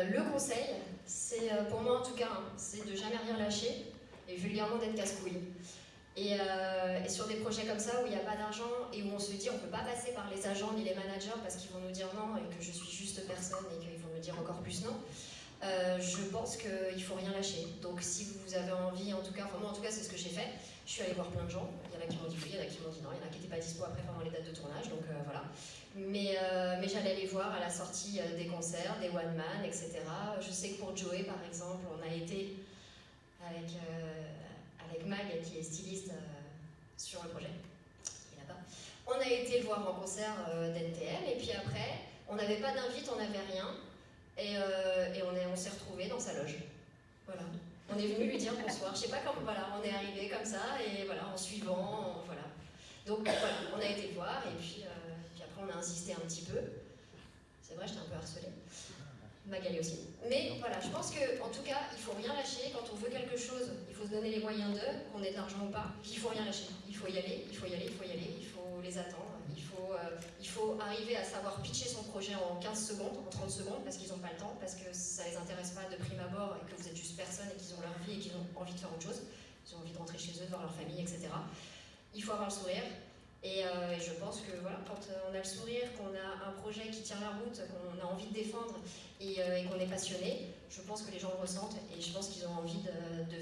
Le conseil, c'est euh, pour moi en tout cas, hein, c'est de jamais rien lâcher et vulgairement d'être casse-couille. Et, euh, sur des projets comme ça où il n'y a pas d'argent et où on se dit on ne peut pas passer par les agents ni les managers parce qu'ils vont nous dire non et que je suis juste personne et qu'ils vont nous dire encore plus non, euh, je pense qu'il ne faut rien lâcher. Donc si vous avez envie, en tout cas, enfin moi en tout cas c'est ce que j'ai fait, je suis allée voir plein de gens, il y en a qui m'ont dit oui, il y en a qui m'ont dit non, il y en a qui n'étaient pas dispo après pendant les dates de tournage, donc euh, voilà. Mais, euh, mais j'allais les voir à la sortie des concerts, des one-man, etc. Je sais que pour Joey par exemple, on a été avec, avec Mag qui est styliste sur le projet, il n'a pas. On a été voir en concert d'NTM et puis après, on n'avait pas d'invite, on n'avait rien. Et, et on s'est sa loge. Voilà. On est venu lui dire bonsoir. Je sais pas comment, voilà, on est arrivé comme ça, et voilà, en suivant, voilà. Donc voilà, on a été voir, et puis, euh, puis après on a insisté un petit peu. C'est vrai, j'étais un peu harcelée. Magali aussi. Mais voilà, je pense qu'en tout cas, il faut rien lâcher. Quand on veut quelque chose, il faut se donner les moyens d'eux, qu'on ait de l'argent ou pas. Il faut rien lâcher. Il faut y aller, il faut y aller, il faut y aller, il faut les attendre. Il faut, euh, faut arriver à savoir pitcher son projet en 15 secondes, en 30 secondes, parce qu'ils n'ont pas le temps, parce que ça les intéresse pas de prime abord et que vous êtes juste personne et qu'ils ont leur vie et qu'ils ont envie de faire autre chose. Ils ont envie de rentrer chez eux, de voir leur famille, etc. Il faut avoir le sourire, euh, et, je pense que voilà, quand euh, on a le sourire, qu'on a un projet qui tient la route, qu'on a envie de défendre euh, et, qu'on est passionné, je pense que les gens le ressentent et je pense qu'ils ont envie de, de